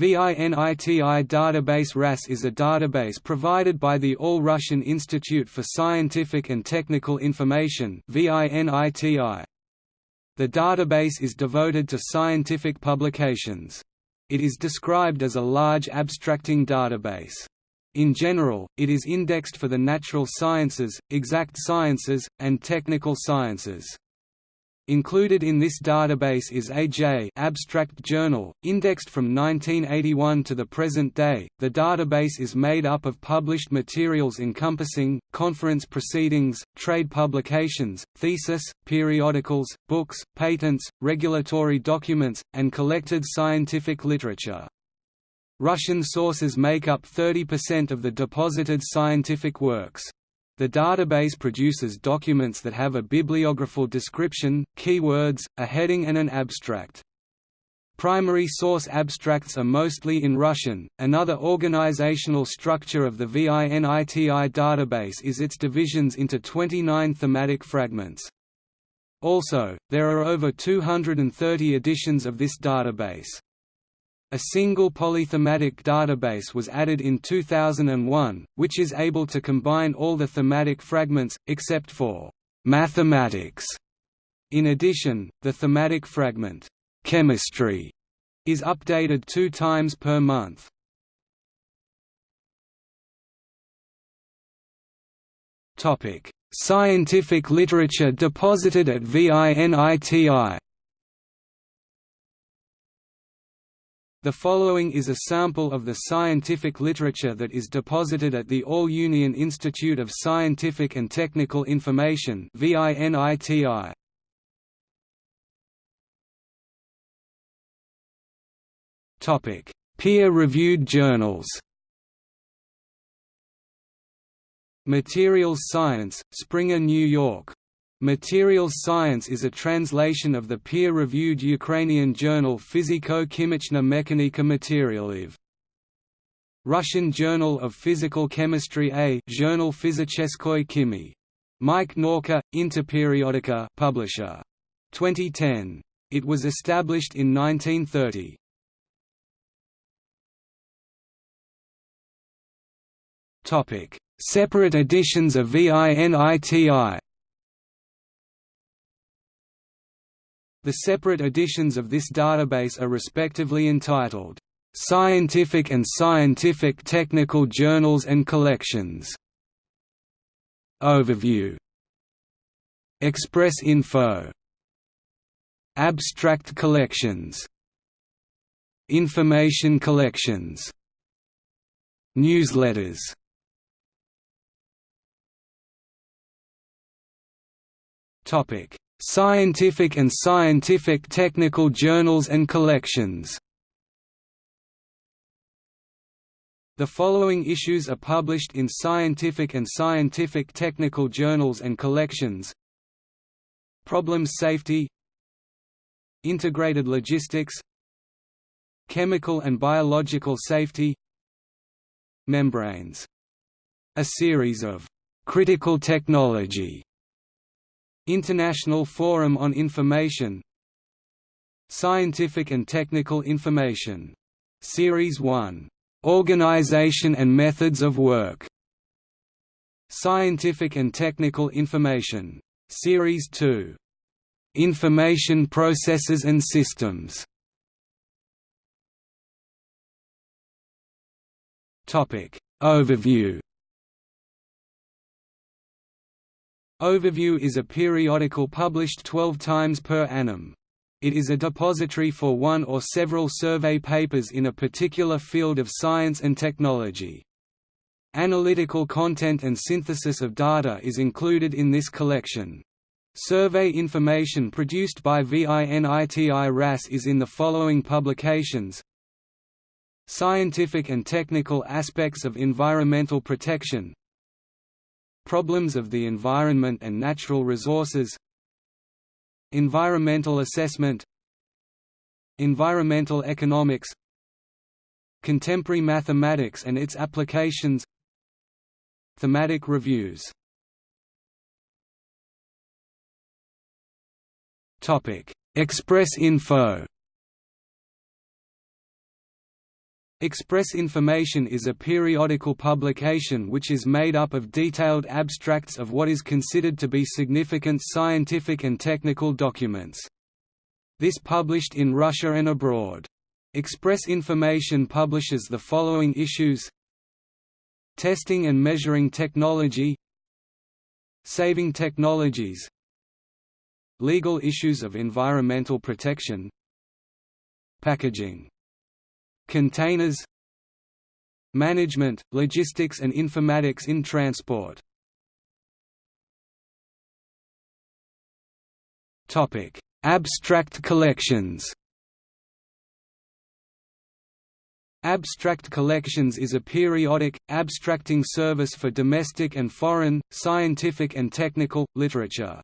VINITI database RAS is a database provided by the All-Russian Institute for Scientific and Technical Information The database is devoted to scientific publications. It is described as a large abstracting database. In general, it is indexed for the natural sciences, exact sciences, and technical sciences. Included in this database is AJ Abstract Journal, indexed from 1981 to the present day. The database is made up of published materials encompassing conference proceedings, trade publications, thesis, periodicals, books, patents, regulatory documents, and collected scientific literature. Russian sources make up 30% of the deposited scientific works. The database produces documents that have a bibliographical description, keywords, a heading and an abstract. Primary source abstracts are mostly in Russian. Another organizational structure of the VINITI database is its divisions into 29 thematic fragments. Also, there are over 230 editions of this database. A single polythematic database was added in 2001, which is able to combine all the thematic fragments, except for mathematics. In addition, the thematic fragment, chemistry, is updated two times per month. Scientific literature deposited at VINITI The following is a sample of the scientific literature that is deposited at the All-Union Institute of Scientific and Technical Information VINITI. Topic: Peer-reviewed journals. Materials Science, Springer, New York, Materials Science is a translation of the peer-reviewed Ukrainian journal Fiziko-Chimichna Mechanika Materialiv. Russian Journal of Physical Chemistry A Journal Physicheskoy Chimi. MAIK Nauka, Interperiodica publisher. 2010. It was established in 1930. Topic: Separate editions of VINITI The separate editions of this database are respectively entitled, "...scientific and scientific technical journals and collections", Overview. Express Info. Abstract collections. Information collections. Newsletters. Topic Scientific and scientific technical journals and collections. The following issues are published in scientific and scientific technical journals and collections. Problems Safety. Integrated Logistics. Chemical and Biological Safety. Membranes. A series of «critical technology» International Forum on Information Scientific and Technical Information. Series 1. Organization and Methods of Work. Scientific and Technical Information. Series 2. Information Processes and Systems. Topic. Overview Overview is a periodical published 12 times per annum. It is a depository for one or several survey papers in a particular field of science and technology. Analytical content and synthesis of data is included in this collection. Survey information produced by VINITI RAS is in the following publications Scientific and technical aspects of environmental protection Problems of the environment and natural resources. Environmental assessment. Environmental economics. Contemporary mathematics and its applications. Thematic reviews. Topic Express info Express Information is a periodical publication which is made up of detailed abstracts of what is considered to be significant scientific and technical documents. This published in Russia and abroad. Express Information publishes the following issues. Testing and Measuring Technology. Saving Technologies. Legal issues of environmental protection. Packaging Containers Management, logistics and informatics in transport Abstract collections Abstract Collections is a periodic, abstracting service for domestic and foreign, scientific and technical, literature.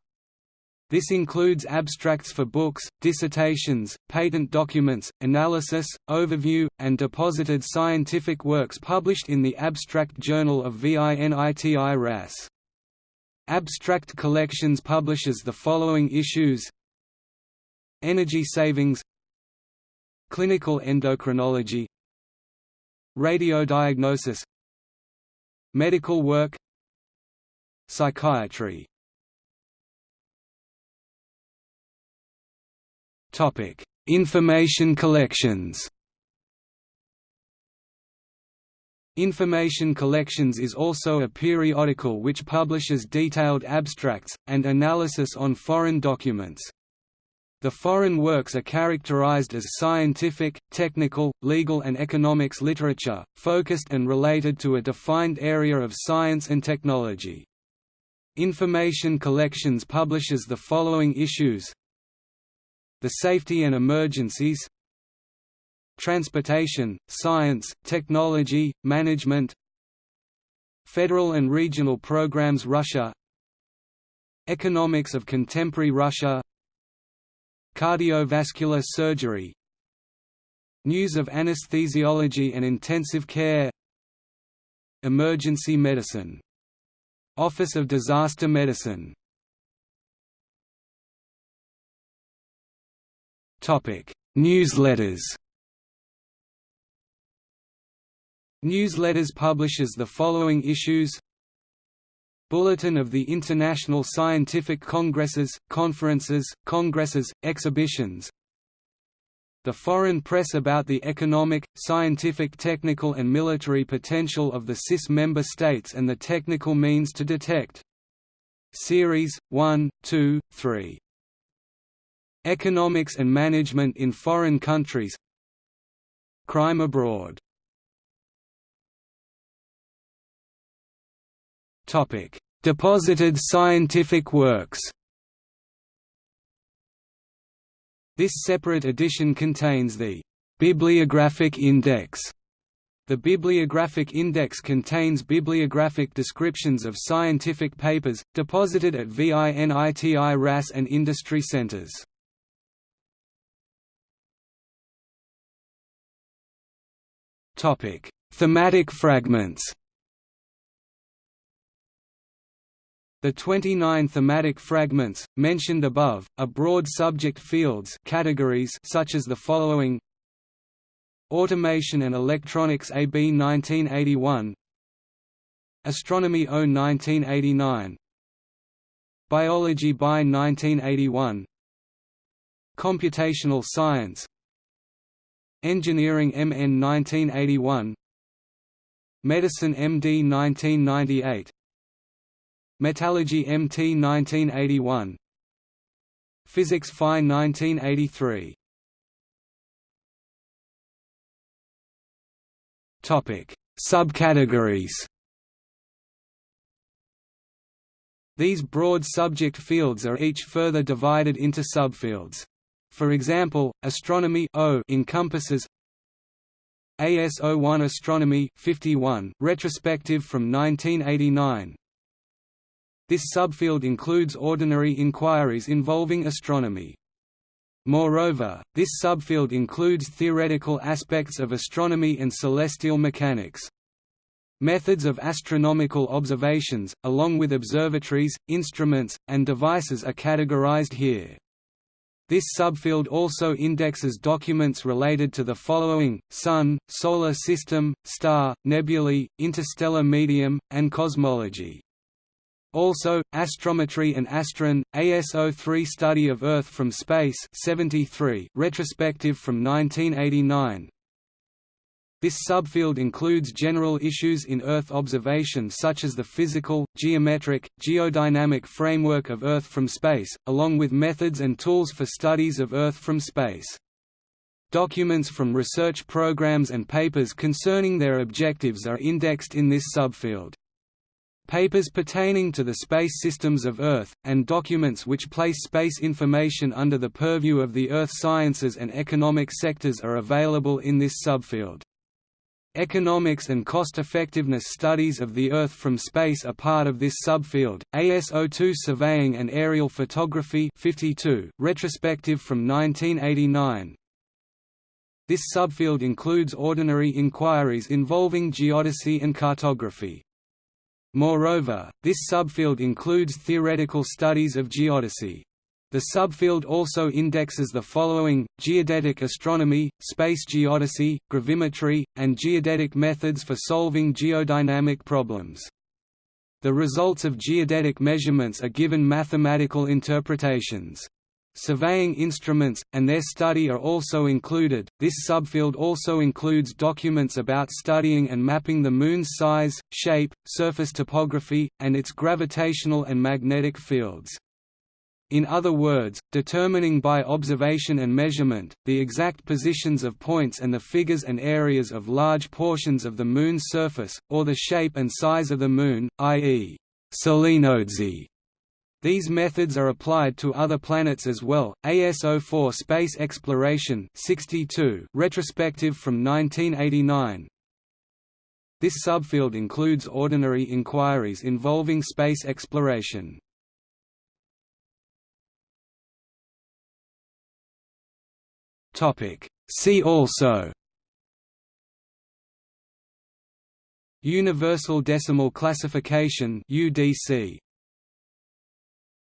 This includes abstracts for books, dissertations, patent documents, analysis, overview, and deposited scientific works published in the Abstract Journal of VINITI RAS. Abstract Collections publishes the following issues. Energy Savings. Clinical Endocrinology. Radiodiagnosis Medical work. Psychiatry Topic: Information collections. Information Collections is also a periodical which publishes detailed abstracts, and analysis on foreign documents. The foreign works are characterized as scientific, technical, legal and economics literature, focused and related to a defined area of science and technology. Information Collections publishes the following issues the safety and emergencies Transportation, science, technology, management Federal and regional programs Russia Economics of contemporary Russia Cardiovascular surgery News of anesthesiology and intensive care Emergency medicine Office of Disaster Medicine Newsletters. Newsletters publishes the following issues. Bulletin of the International Scientific Congresses, Conferences, Congresses, Exhibitions. The Foreign Press about the economic, scientific technical and military potential of the CIS member states and the technical means to detect. Series 1, 2, 3 Economics and management in foreign countries. Crime abroad. Deposited scientific works. This separate edition contains the «Bibliographic Index» The Bibliographic Index contains bibliographic descriptions of scientific papers, deposited at VINITI RAS and industry centers. Topic: Thematic fragments. The 29 thematic fragments, mentioned above, are broad subject fields categories such as the following. Automation and Electronics AB 1981 Astronomy O 1989 Biology by 1981 Computational Science Engineering MN 1981 Medicine MD 1998 Metallurgy MT 1981 Physics Phi 1983 Topic Subcategories. These broad subject fields are each further divided into subfields. For example, astronomy o encompasses AS01 Astronomy 51, retrospective from 1989. This subfield includes ordinary inquiries involving astronomy. Moreover, this subfield includes theoretical aspects of astronomy and celestial mechanics. Methods of astronomical observations, along with observatories, instruments, and devices are categorized here. This subfield also indexes documents related to the following, Sun, Solar System, Star, Nebulae, Interstellar Medium, and Cosmology. Also, Astrometry and Astron, ASO 3 Study of Earth from Space 73, retrospective from 1989, this subfield includes general issues in Earth observation such as the physical, geometric, geodynamic framework of Earth from space, along with methods and tools for studies of Earth from space. Documents from research programs and papers concerning their objectives are indexed in this subfield. Papers pertaining to the space systems of Earth, and documents which place space information under the purview of the Earth sciences and economic sectors are available in this subfield. Economics and cost-effectiveness studies of the Earth from space are part of this subfield. ASO2 Surveying and Aerial Photography 52, retrospective from 1989. This subfield includes ordinary inquiries involving geodesy and cartography. Moreover, this subfield includes theoretical studies of geodesy. The subfield also indexes the following, geodetic astronomy, space geodesy, gravimetry, and geodetic methods for solving geodynamic problems. The results of geodetic measurements are given mathematical interpretations. Surveying instruments, and their study are also included. This subfield also includes documents about studying and mapping the Moon's size, shape, surface topography, and its gravitational and magnetic fields. In other words, determining by observation and measurement, the exact positions of points and the figures and areas of large portions of the Moon's surface, or the shape and size of the Moon, i.e. selenodesy. These methods are applied to other planets as well. ASO4 Space Exploration 62, retrospective from 1989. This subfield includes ordinary inquiries involving space exploration. Topic. See also Universal Decimal Classification UDC